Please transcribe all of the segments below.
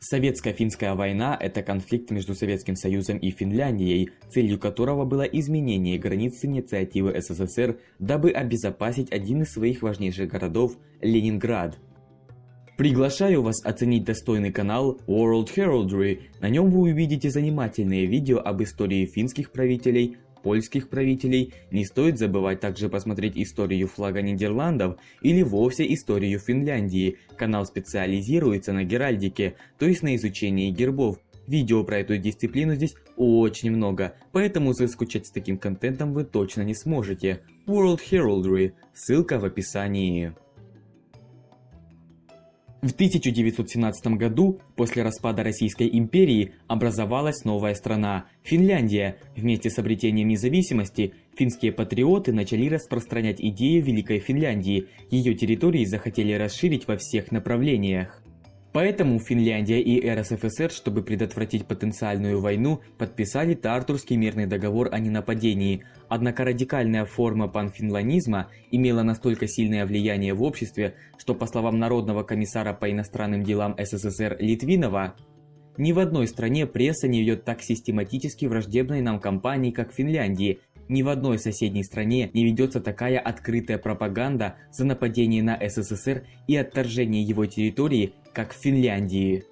Советско-финская война – это конфликт между Советским Союзом и Финляндией, целью которого было изменение границ инициативы СССР, дабы обезопасить один из своих важнейших городов – Ленинград. Приглашаю вас оценить достойный канал World Heraldry. На нем вы увидите занимательные видео об истории финских правителей, польских правителей, не стоит забывать также посмотреть историю флага Нидерландов или вовсе историю Финляндии. Канал специализируется на геральдике, то есть на изучении гербов. Видео про эту дисциплину здесь очень много, поэтому заскучать с таким контентом вы точно не сможете. World Heraldry, ссылка в описании. В 1917 году, после распада Российской империи, образовалась новая страна – Финляндия. Вместе с обретением независимости, финские патриоты начали распространять идею Великой Финляндии. Ее территории захотели расширить во всех направлениях. Поэтому Финляндия и РСФСР, чтобы предотвратить потенциальную войну, подписали Тартурский мирный договор о ненападении. Однако радикальная форма панфинланизма имела настолько сильное влияние в обществе, что по словам Народного комиссара по иностранным делам СССР Литвинова, ни в одной стране пресса не ведет так систематически враждебной нам кампании, как в Финляндии. Ни в одной соседней стране не ведется такая открытая пропаганда за нападение на СССР и отторжение его территории как в Финляндии.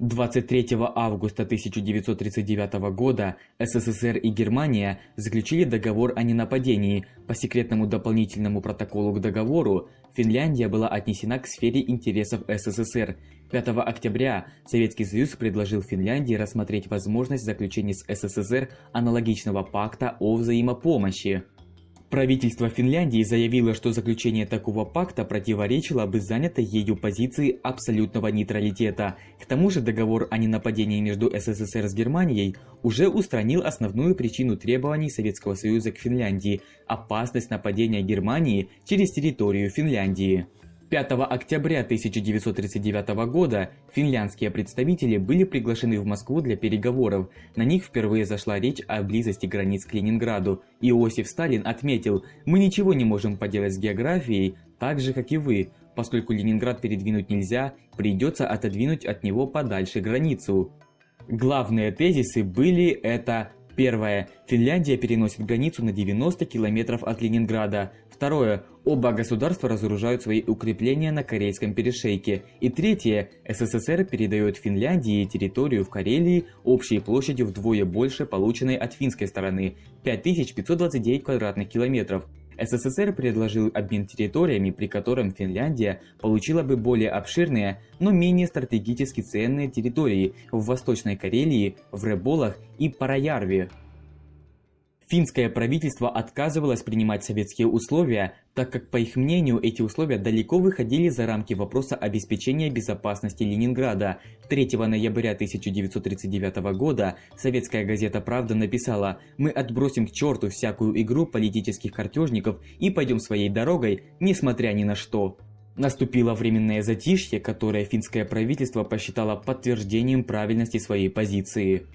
23 августа 1939 года СССР и Германия заключили договор о ненападении. По секретному дополнительному протоколу к договору Финляндия была отнесена к сфере интересов СССР. 5 октября Советский Союз предложил Финляндии рассмотреть возможность заключения с СССР аналогичного пакта о взаимопомощи. Правительство Финляндии заявило, что заключение такого пакта противоречило бы занятой ею позиции абсолютного нейтралитета. К тому же договор о ненападении между СССР с Германией уже устранил основную причину требований Советского Союза к Финляндии – опасность нападения Германии через территорию Финляндии. 5 октября 1939 года финляндские представители были приглашены в Москву для переговоров. На них впервые зашла речь о близости границ к Ленинграду. Иосиф Сталин отметил, мы ничего не можем поделать с географией, так же как и вы. Поскольку Ленинград передвинуть нельзя, придется отодвинуть от него подальше границу. Главные тезисы были это Первое. Финляндия переносит границу на 90 километров от Ленинграда. Второе. Оба государства разоружают свои укрепления на Карельском перешейке. И третье. СССР передает Финляндии территорию в Карелии общей площадью вдвое больше полученной от финской стороны – 5529 квадратных километров. СССР предложил обмен территориями, при котором Финляндия получила бы более обширные, но менее стратегически ценные территории в Восточной Карелии, в Реболах и Параярве. Финское правительство отказывалось принимать советские условия, так как, по их мнению, эти условия далеко выходили за рамки вопроса обеспечения безопасности Ленинграда. 3 ноября 1939 года советская газета «Правда» написала «Мы отбросим к черту всякую игру политических картежников и пойдем своей дорогой, несмотря ни на что». Наступило временное затишье, которое финское правительство посчитало подтверждением правильности своей позиции.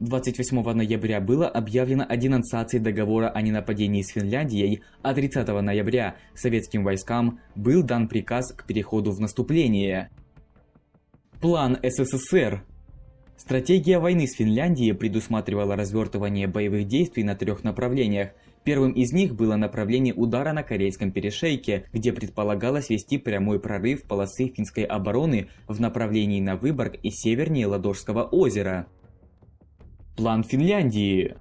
28 ноября было объявлено о денонсации договора о ненападении с Финляндией, а 30 ноября советским войскам был дан приказ к переходу в наступление. План СССР Стратегия войны с Финляндией предусматривала развертывание боевых действий на трех направлениях. Первым из них было направление удара на Корейском перешейке, где предполагалось вести прямой прорыв полосы финской обороны в направлении на Выборг и севернее Ладожского озера. План Финляндии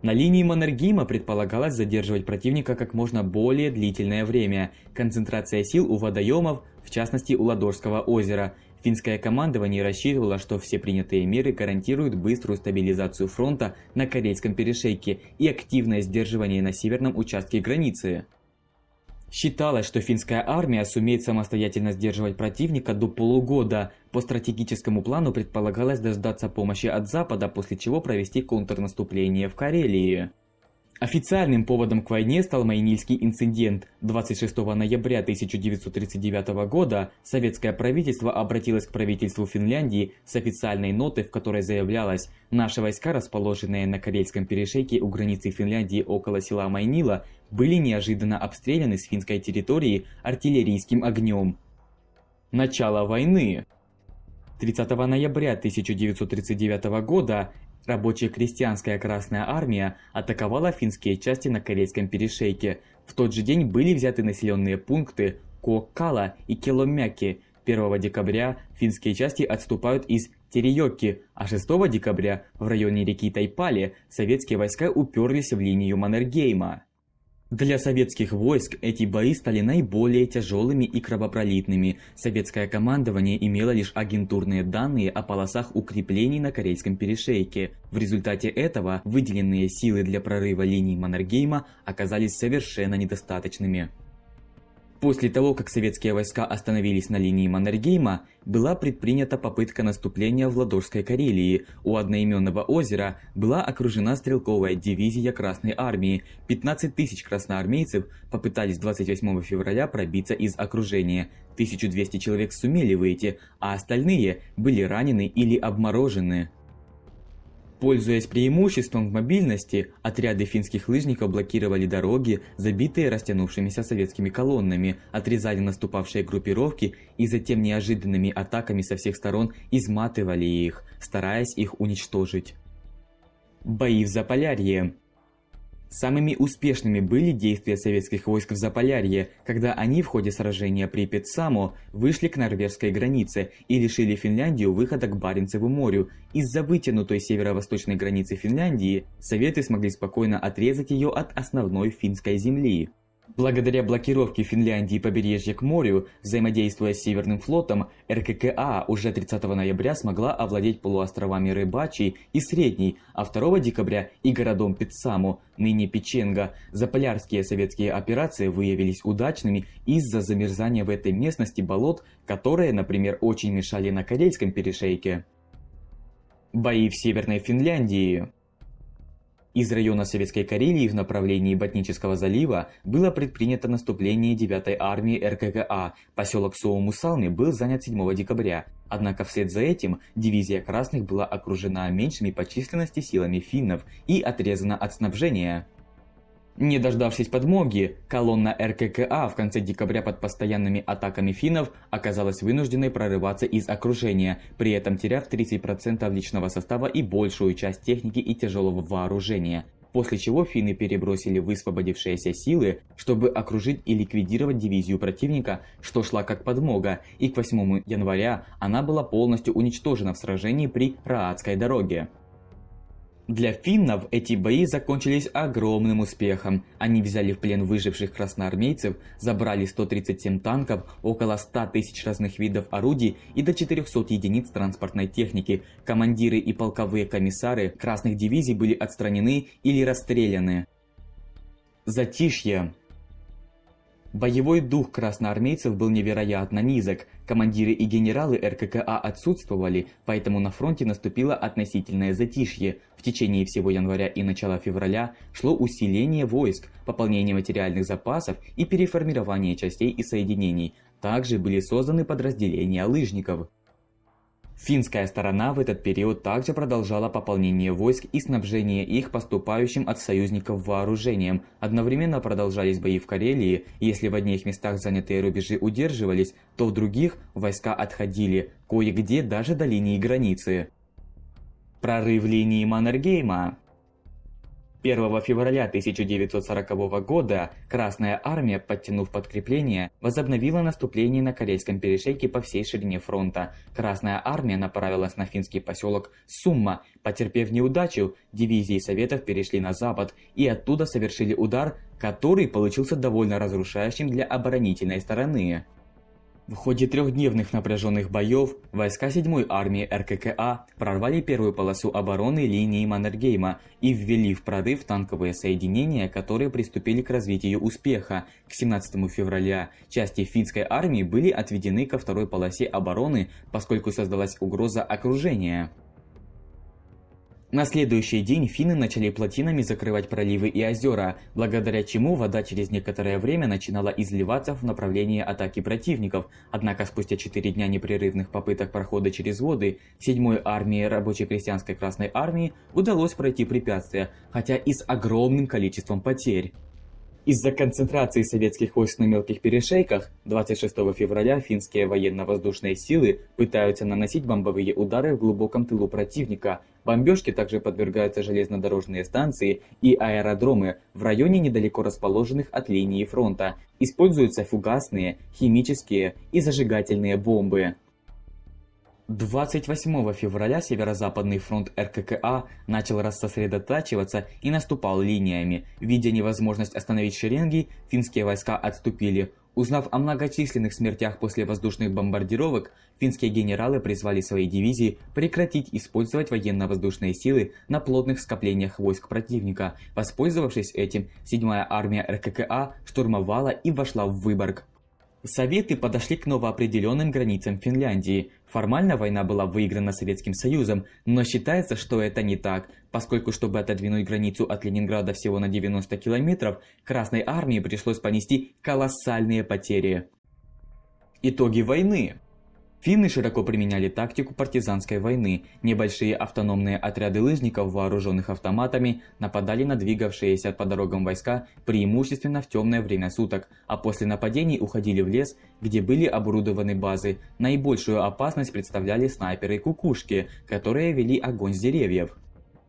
на линии Маннергейма предполагалось задерживать противника как можно более длительное время. Концентрация сил у водоемов, в частности у Ладожского озера. Финское командование рассчитывало, что все принятые меры гарантируют быструю стабилизацию фронта на Корейском перешейке и активное сдерживание на северном участке границы. Считалось, что финская армия сумеет самостоятельно сдерживать противника до полугода. По стратегическому плану предполагалось дождаться помощи от Запада, после чего провести контрнаступление в Карелии. Официальным поводом к войне стал Майнильский инцидент. 26 ноября 1939 года советское правительство обратилось к правительству Финляндии с официальной нотой, в которой заявлялось «Наши войска, расположенные на Карельском перешейке у границы Финляндии около села Майнила, были неожиданно обстреляны с финской территории артиллерийским огнем». Начало войны 30 ноября 1939 года Рабочая крестьянская Красная Армия атаковала финские части на Корейском перешейке. В тот же день были взяты населенные пункты Коккала и Келомяки. 1 декабря финские части отступают из Териёки, а 6 декабря в районе реки Тайпали советские войска уперлись в линию Маннергейма. Для советских войск эти бои стали наиболее тяжелыми и кровопролитными. Советское командование имело лишь агентурные данные о полосах укреплений на Корейском перешейке. В результате этого выделенные силы для прорыва линий Маннергейма оказались совершенно недостаточными. После того, как советские войска остановились на линии Маннергейма, была предпринята попытка наступления в Ладожской Карелии. У одноименного озера была окружена стрелковая дивизия Красной Армии. 15 тысяч красноармейцев попытались 28 февраля пробиться из окружения. 1200 человек сумели выйти, а остальные были ранены или обморожены. Пользуясь преимуществом в мобильности, отряды финских лыжников блокировали дороги, забитые растянувшимися советскими колоннами, отрезали наступавшие группировки и затем неожиданными атаками со всех сторон изматывали их, стараясь их уничтожить. Бои в Заполярье Самыми успешными были действия советских войск в Заполярье, когда они в ходе сражения при Петсамо вышли к норвежской границе и лишили Финляндию выхода к Баренцеву морю. Из-за вытянутой северо-восточной границы Финляндии Советы смогли спокойно отрезать ее от основной финской земли. Благодаря блокировке Финляндии побережья к морю, взаимодействуя с Северным флотом, РККА уже 30 ноября смогла овладеть полуостровами Рыбачий и Средний, а 2 декабря и городом Пиццаму, ныне Печенга. Заполярские советские операции выявились удачными из-за замерзания в этой местности болот, которые, например, очень мешали на Карельском перешейке. Бои в Северной Финляндии из района Советской Карелии в направлении Ботнического залива было предпринято наступление 9-й армии РККА. Поселок Соумусалми был занят 7 декабря. Однако вслед за этим дивизия красных была окружена меньшими по численности силами финнов и отрезана от снабжения. Не дождавшись подмоги, колонна РККА в конце декабря под постоянными атаками финнов оказалась вынужденной прорываться из окружения, при этом теряв 30% личного состава и большую часть техники и тяжелого вооружения. После чего финны перебросили высвободившиеся силы, чтобы окружить и ликвидировать дивизию противника, что шла как подмога, и к 8 января она была полностью уничтожена в сражении при Раадской дороге. Для финнов эти бои закончились огромным успехом. Они взяли в плен выживших красноармейцев, забрали 137 танков, около 100 тысяч разных видов орудий и до 400 единиц транспортной техники. Командиры и полковые комиссары красных дивизий были отстранены или расстреляны. Затишье. Боевой дух красноармейцев был невероятно низок, командиры и генералы РККА отсутствовали, поэтому на фронте наступило относительное затишье. В течение всего января и начала февраля шло усиление войск, пополнение материальных запасов и переформирование частей и соединений. Также были созданы подразделения лыжников. Финская сторона в этот период также продолжала пополнение войск и снабжение их поступающим от союзников вооружением. Одновременно продолжались бои в Карелии, если в одних местах занятые рубежи удерживались, то в других войска отходили, кое-где даже до линии границы. Прорыв линии Маннергейма 1 февраля 1940 года Красная Армия, подтянув подкрепление, возобновила наступление на Корейском перешейке по всей ширине фронта. Красная Армия направилась на финский поселок Сумма. Потерпев неудачу, дивизии Советов перешли на запад и оттуда совершили удар, который получился довольно разрушающим для оборонительной стороны. В ходе трехдневных напряженных боев войска 7-й армии РККА прорвали первую полосу обороны линии Маннергейма и ввели в прорыв танковые соединения, которые приступили к развитию успеха. К 17 февраля части финской армии были отведены ко второй полосе обороны, поскольку создалась угроза окружения. На следующий день финны начали плотинами закрывать проливы и озера, благодаря чему вода через некоторое время начинала изливаться в направлении атаки противников. Однако спустя 4 дня непрерывных попыток прохода через воды, 7-й армии рабоче-крестьянской Красной Армии удалось пройти препятствия, хотя и с огромным количеством потерь. Из-за концентрации советских войск на мелких перешейках 26 февраля финские военно-воздушные силы пытаются наносить бомбовые удары в глубоком тылу противника. Бомбежке также подвергаются железнодорожные станции и аэродромы в районе недалеко расположенных от линии фронта. Используются фугасные, химические и зажигательные бомбы. 28 февраля Северо-Западный фронт РККА начал рассосредотачиваться и наступал линиями. Видя невозможность остановить шеренги, финские войска отступили. Узнав о многочисленных смертях после воздушных бомбардировок, финские генералы призвали свои дивизии прекратить использовать военно-воздушные силы на плотных скоплениях войск противника. Воспользовавшись этим, 7-я армия РККА штурмовала и вошла в Выборг. Советы подошли к новоопределенным границам Финляндии. Формально война была выиграна Советским Союзом, но считается, что это не так, поскольку чтобы отодвинуть границу от Ленинграда всего на 90 километров, Красной Армии пришлось понести колоссальные потери. Итоги войны Финны широко применяли тактику партизанской войны. Небольшие автономные отряды лыжников, вооруженных автоматами, нападали на двигавшиеся по дорогам войска преимущественно в темное время суток, а после нападений уходили в лес, где были оборудованы базы. Наибольшую опасность представляли снайперы-кукушки, которые вели огонь с деревьев.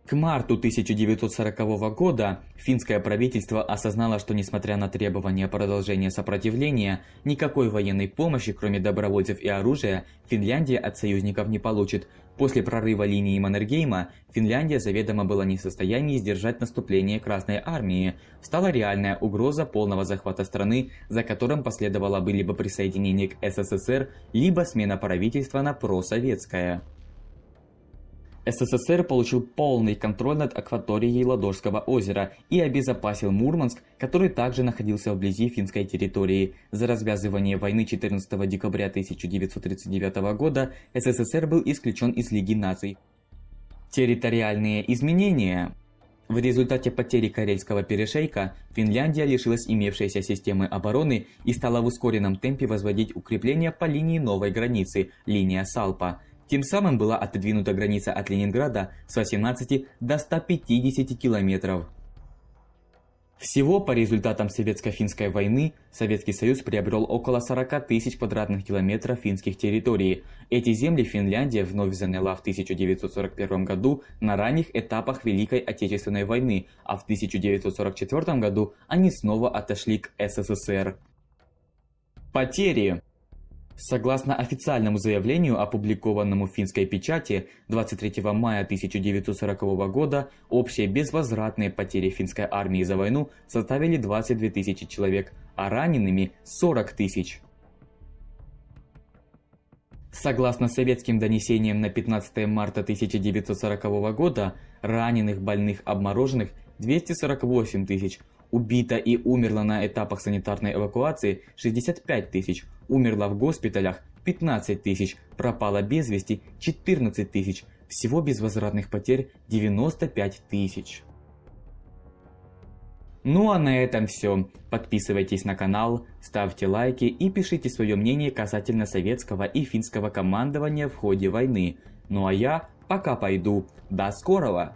К марту 1940 года финское правительство осознало, что несмотря на требования продолжения сопротивления, никакой военной помощи, кроме добровольцев и оружия, Финляндия от союзников не получит. После прорыва линии Маннергейма Финляндия заведомо была не в состоянии сдержать наступление Красной Армии. Стала реальная угроза полного захвата страны, за которым последовало бы либо присоединение к СССР, либо смена правительства на просоветское. СССР получил полный контроль над акваторией Ладожского озера и обезопасил Мурманск, который также находился вблизи финской территории. За развязывание войны 14 декабря 1939 года СССР был исключен из Лиги наций. Территориальные изменения в результате потери Карельского перешейка Финляндия лишилась имевшейся системы обороны и стала в ускоренном темпе возводить укрепления по линии новой границы – линия Салпа – тем самым была отодвинута граница от Ленинграда с 18 до 150 километров. Всего по результатам Советско-финской войны Советский Союз приобрел около 40 тысяч квадратных километров финских территорий. Эти земли Финляндия вновь заняла в 1941 году на ранних этапах Великой Отечественной войны, а в 1944 году они снова отошли к СССР. Потери Согласно официальному заявлению, опубликованному в финской печати 23 мая 1940 года, общие безвозвратные потери финской армии за войну составили 22 тысячи человек, а ранеными 40 тысяч. Согласно советским донесениям на 15 марта 1940 года, раненых, больных, обмороженных 248 тысяч, Убито и умерло на этапах санитарной эвакуации 65 тысяч, умерло в госпиталях 15 тысяч, пропало без вести 14 тысяч, всего безвозвратных потерь 95 тысяч. Ну а на этом все. Подписывайтесь на канал, ставьте лайки и пишите свое мнение касательно советского и финского командования в ходе войны. Ну а я пока пойду. До скорого!